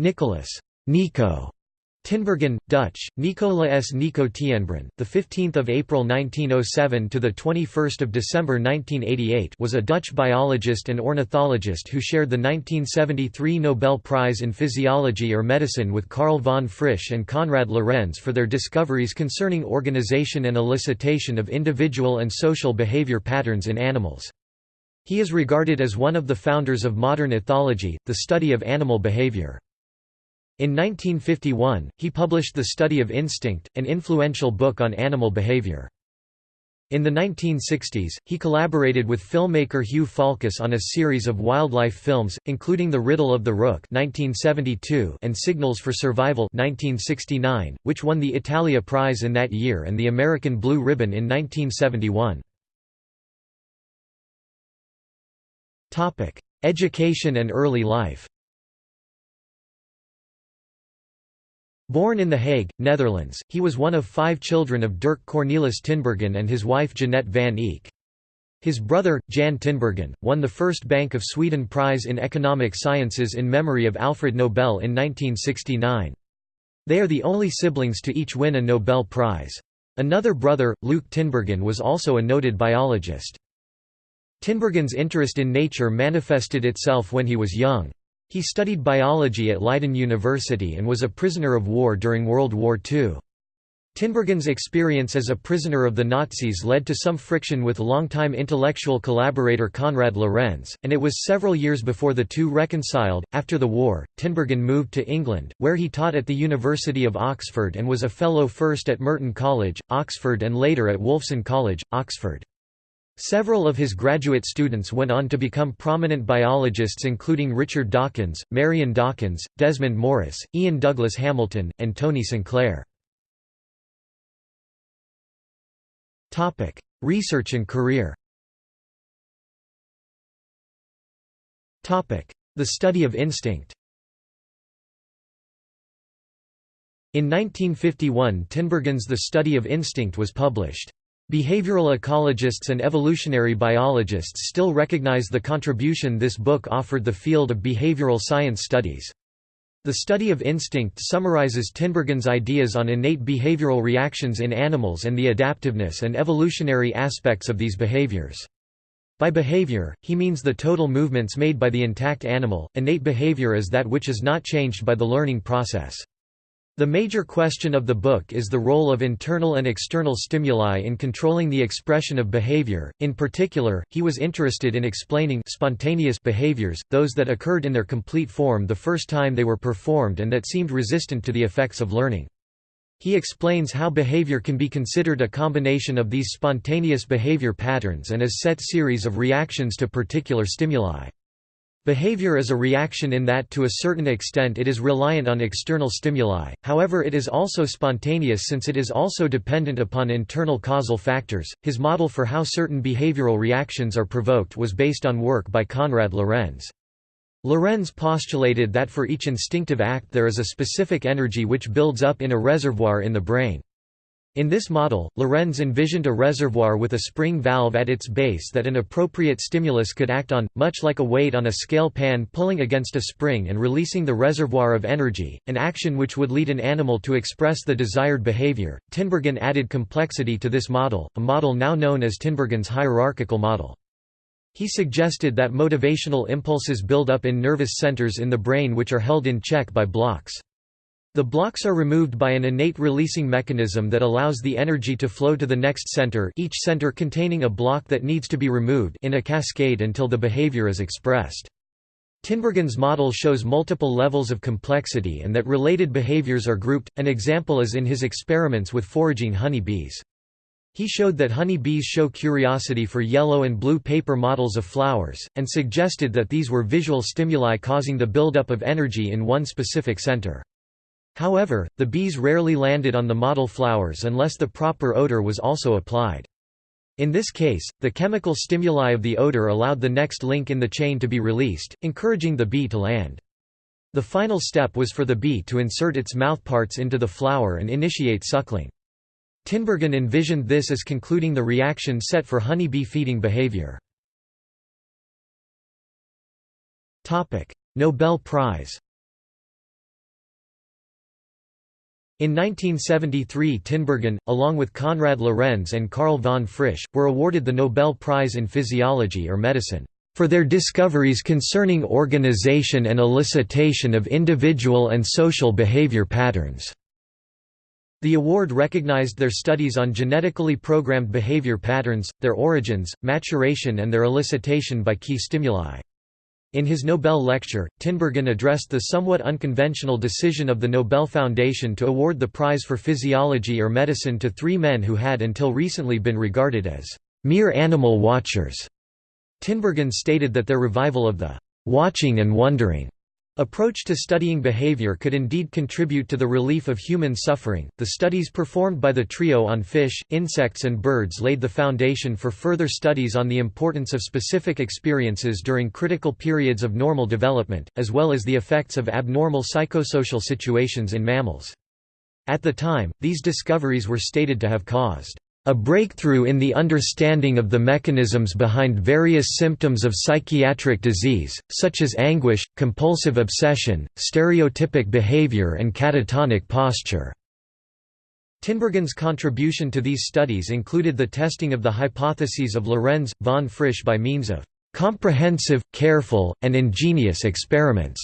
Nicholas Nico Tinbergen, Dutch, Nicola S. Nico Tienbrun, the 15th of April 1907 to the 21st of December 1988, was a Dutch biologist and ornithologist who shared the 1973 Nobel Prize in Physiology or Medicine with Karl von Frisch and Konrad Lorenz for their discoveries concerning organization and elicitation of individual and social behavior patterns in animals. He is regarded as one of the founders of modern ethology, the study of animal behavior. In 1951, he published The Study of Instinct, an influential book on animal behavior. In the 1960s, he collaborated with filmmaker Hugh Falkus on a series of wildlife films, including The Riddle of the Rook (1972) and Signals for Survival (1969), which won the Italia Prize in that year and the American Blue Ribbon in 1971. Topic: Education and early life. Born in The Hague, Netherlands, he was one of five children of Dirk Cornelis Tinbergen and his wife Jeanette van Eek. His brother, Jan Tinbergen, won the first Bank of Sweden Prize in Economic Sciences in memory of Alfred Nobel in 1969. They are the only siblings to each win a Nobel Prize. Another brother, Luuk Tinbergen was also a noted biologist. Tinbergen's interest in nature manifested itself when he was young. He studied biology at Leiden University and was a prisoner of war during World War II. Tinbergen's experience as a prisoner of the Nazis led to some friction with longtime intellectual collaborator Konrad Lorenz, and it was several years before the two reconciled. After the war, Tinbergen moved to England, where he taught at the University of Oxford and was a Fellow first at Merton College, Oxford and later at Wolfson College, Oxford. Several of his graduate students went on to become prominent biologists including Richard Dawkins, Marion Dawkins, Desmond Morris, Iain Douglas-Hamilton, and Tony Sinclair. Research and career The study of instinct In 1951 Tinbergen's The Study of Instinct was published. Behavioral ecologists and evolutionary biologists still recognize the contribution this book offered the field of behavioral science studies. The study of instinct summarizes Tinbergen's ideas on innate behavioral reactions in animals and the adaptiveness and evolutionary aspects of these behaviors. By behavior, he means the total movements made by the intact animal. Innate behavior is that which is not changed by the learning process. The major question of the book is the role of internal and external stimuli in controlling the expression of behavior. In particular, he was interested in explaining spontaneous behaviors, those that occurred in their complete form the first time they were performed and that seemed resistant to the effects of learning. He explains how behavior can be considered a combination of these spontaneous behavior patterns and a set series of reactions to particular stimuli. Behavior is a reaction in that to a certain extent it is reliant on external stimuli, however it is also spontaneous since it is also dependent upon internal causal factors. His model for how certain behavioral reactions are provoked was based on work by Konrad Lorenz. Lorenz postulated that for each instinctive act there is a specific energy which builds up in a reservoir in the brain. In this model, Lorenz envisioned a reservoir with a spring valve at its base that an appropriate stimulus could act on, much like a weight on a scale pan pulling against a spring and releasing the reservoir of energy, an action which would lead an animal to express the desired behavior. Tinbergen added complexity to this model, a model now known as Tinbergen's hierarchical model. He suggested that motivational impulses build up in nervous centers in the brain which are held in check by blocks. The blocks are removed by an innate releasing mechanism that allows the energy to flow to the next center each center containing a block that needs to be removed in a cascade until the behavior is expressed. Tinbergen's model shows multiple levels of complexity and that related behaviors are grouped, an example is in his experiments with foraging honey bees. He showed that honey bees show curiosity for yellow and blue paper models of flowers, and suggested that these were visual stimuli causing the buildup of energy in one specific center. However, the bees rarely landed on the model flowers unless the proper odor was also applied. In this case, the chemical stimuli of the odor allowed the next link in the chain to be released, encouraging the bee to land. The final step was for the bee to insert its mouthparts into the flower and initiate suckling. Tinbergen envisioned this as concluding the reaction set for honey bee feeding behavior. Nobel Prize In 1973 Tinbergen, along with Konrad Lorenz and Karl von Frisch, were awarded the Nobel Prize in Physiology or Medicine, "...for their discoveries concerning organization and elicitation of individual and social behavior patterns." The award recognized their studies on genetically programmed behavior patterns, their origins, maturation and their elicitation by key stimuli. In his Nobel lecture, Tinbergen addressed the somewhat unconventional decision of the Nobel Foundation to award the prize for physiology or medicine to three men who had until recently been regarded as mere animal watchers. Tinbergen stated that their revival of the watching and wondering Approach to studying behavior could indeed contribute to the relief of human suffering. The studies performed by the trio on fish, insects, and birds laid the foundation for further studies on the importance of specific experiences during critical periods of normal development, as well as the effects of abnormal psychosocial situations in mammals. At the time, these discoveries were stated to have caused a breakthrough in the understanding of the mechanisms behind various symptoms of psychiatric disease, such as anguish, compulsive obsession, stereotypic behavior and catatonic posture. Tinbergen's contribution to these studies included the testing of the hypotheses of Lorenz, von Frisch by means of comprehensive, careful, and ingenious experiments,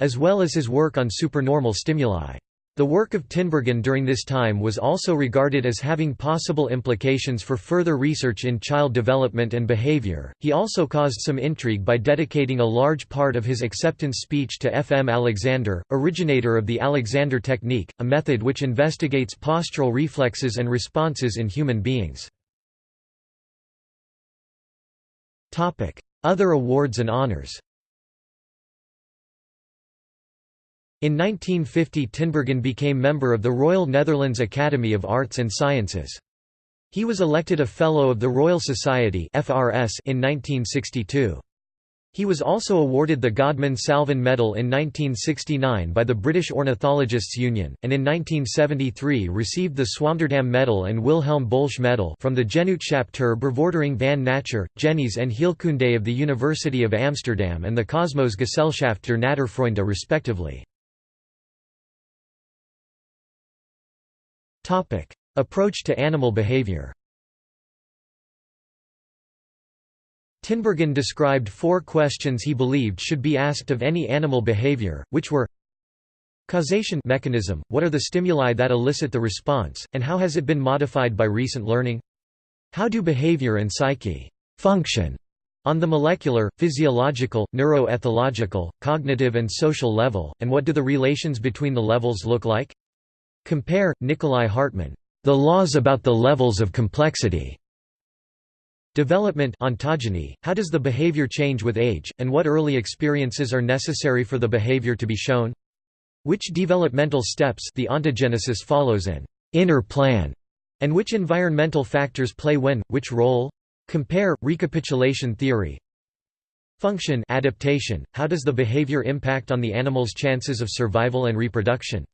as well as his work on supernormal stimuli. The work of Tinbergen during this time was also regarded as having possible implications for further research in child development and behavior. He also caused some intrigue by dedicating a large part of his acceptance speech to F. M. Alexander, originator of the Alexander technique, a method which investigates postural reflexes and responses in human beings. Other awards and honors In 1950 Tinbergen became member of the Royal Netherlands Academy of Arts and Sciences. He was elected a Fellow of the Royal Society in 1962. He was also awarded the Godman Salvin Medal in 1969 by the British Ornithologists Union, and in 1973 received the Swammerdam Medal and Wilhelm Bölsche Medal from the Genootschap ter Bevordering van Natuur, Genees en Heelkunde of the University of Amsterdam and the Kosmos Gesellschaft der Naturfreunde respectively. Approach to animal behavior Tinbergen described four questions he believed should be asked of any animal behavior, which were Causation mechanism – What are the stimuli that elicit the response, and how has it been modified by recent learning? How do behavior and psyche function on the molecular, physiological, neuroethological, cognitive and social level, and what do the relations between the levels look like? Compare, Nicolai Hartmann, The Laws About the Levels of Complexity. Development ontogeny, how does the behavior change with age, and what early experiences are necessary for the behavior to be shown? Which developmental steps the ontogenesis follows an inner plan, and which environmental factors play when, which role? Compare, recapitulation theory. Function adaptation, how does the behavior impact on the animal's chances of survival and reproduction?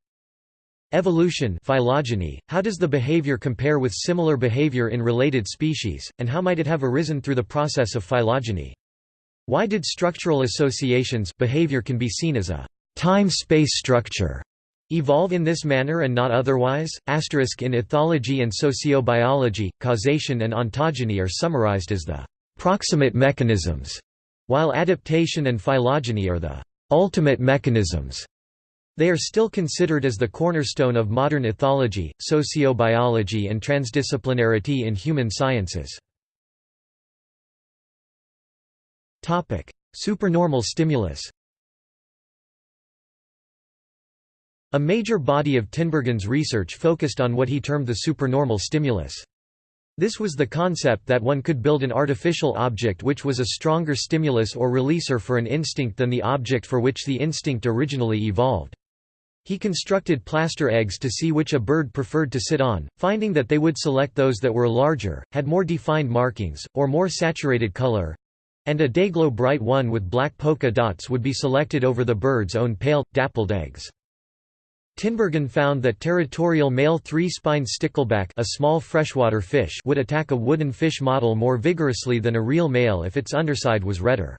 Evolution phylogeny, how does the behavior compare with similar behavior in related species, and how might it have arisen through the process of phylogeny? Why did structural associations behavior can be seen as a time-space structure evolve in this manner and not otherwise? Asterisk in ethology and sociobiology, causation and ontogeny are summarized as the proximate mechanisms, while adaptation and phylogeny are the ultimate mechanisms. They are still considered as the cornerstone of modern ethology, sociobiology and transdisciplinarity in human sciences. Supernormal stimulus A major body of Tinbergen's research focused on what he termed the supernormal stimulus. This was the concept that one could build an artificial object which was a stronger stimulus or releaser for an instinct than the object for which the instinct originally evolved. He constructed plaster eggs to see which a bird preferred to sit on, finding that they would select those that were larger, had more defined markings, or more saturated color, and a dayglow bright one with black polka dots would be selected over the bird's own pale, dappled eggs. Tinbergen found that territorial male three-spined stickleback a small freshwater fish would attack a wooden fish model more vigorously than a real male if its underside was redder.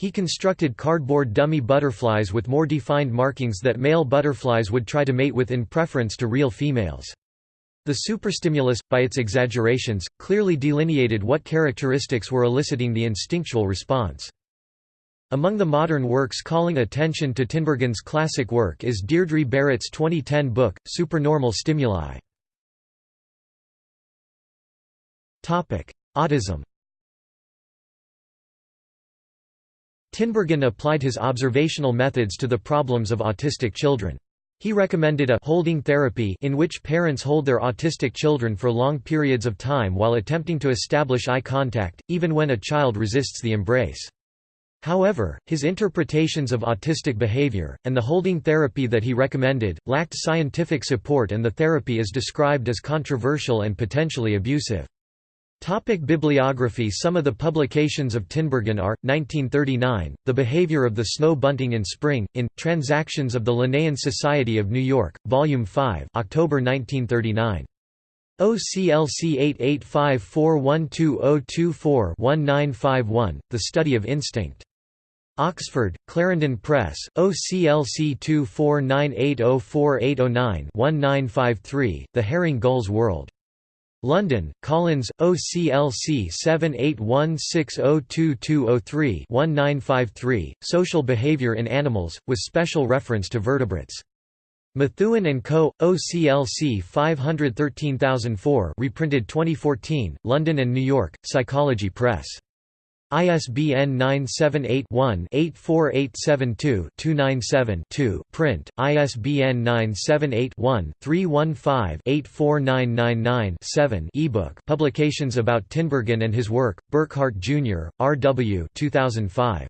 He constructed cardboard dummy butterflies with more defined markings that male butterflies would try to mate with in preference to real females. The superstimulus, by its exaggerations, clearly delineated what characteristics were eliciting the instinctual response. Among the modern works calling attention to Tinbergen's classic work is Deirdre Barrett's 2010 book, Supernormal Stimuli. Autism Tinbergen applied his observational methods to the problems of autistic children. He recommended a holding therapy in which parents hold their autistic children for long periods of time while attempting to establish eye contact, even when a child resists the embrace. However, his interpretations of autistic behavior, and the holding therapy that he recommended, lacked scientific support and the therapy is described as controversial and potentially abusive. Topic bibliography Some of the publications of Tinbergen are, 1939, The Behavior of the Snow Bunting in Spring, in, Transactions of the Linnaean Society of New York, Volume 5 October 1939. OCLC 8854120024-1951, The Study of Instinct. Oxford, Clarendon Press, OCLC 2498048009-1953, The Herring Gull's World. London, Collins, OCLC 7816022203-1953, Social Behavior in Animals, with special reference to vertebrates. Methuen and Co., OCLC 513004 reprinted 2014, London and New York, Psychology Press. ISBN 978-1-84872-297-2 print, ISBN 978-1-315-84999-7 ebook Publications about Tinbergen and his work, Burkhardt, Jr., R. W. 2005.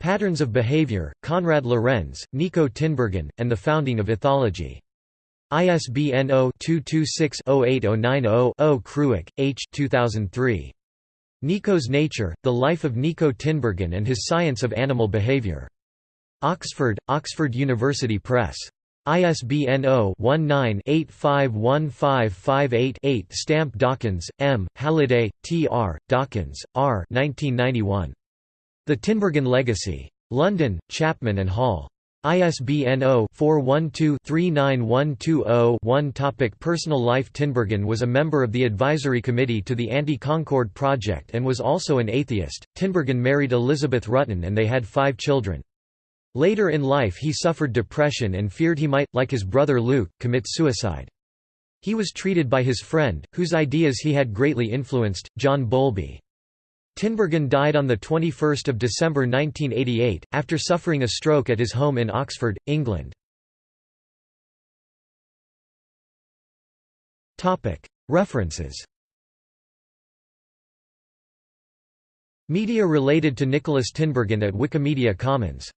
Patterns of Behavior, Konrad Lorenz, Nico Tinbergen, and the Founding of Ethology. ISBN 0-226-08090-0 Kruuk, H. 2003. Nico's Nature, The Life of Nico Tinbergen and His Science of Animal Behavior. Oxford, Oxford University Press. ISBN 0-19-851558-8 Stamp Dawkins, M., Halliday, T. R., Dawkins, R. 1991. The Tinbergen Legacy. London, Chapman and Hall. ISBN 0-412-39120-1 Topic Personal life Tinbergen was a member of the advisory committee to the Anti-Concorde Project and was also an atheist. Tinbergen married Elizabeth Rutten and they had five children. Later in life he suffered depression and feared he might, like his brother Luuk, commit suicide. He was treated by his friend, whose ideas he had greatly influenced, John Bowlby. Tinbergen died on 21 December 1988, after suffering a stroke at his home in Oxford, England. References. Media related to Nicholas Tinbergen at Wikimedia Commons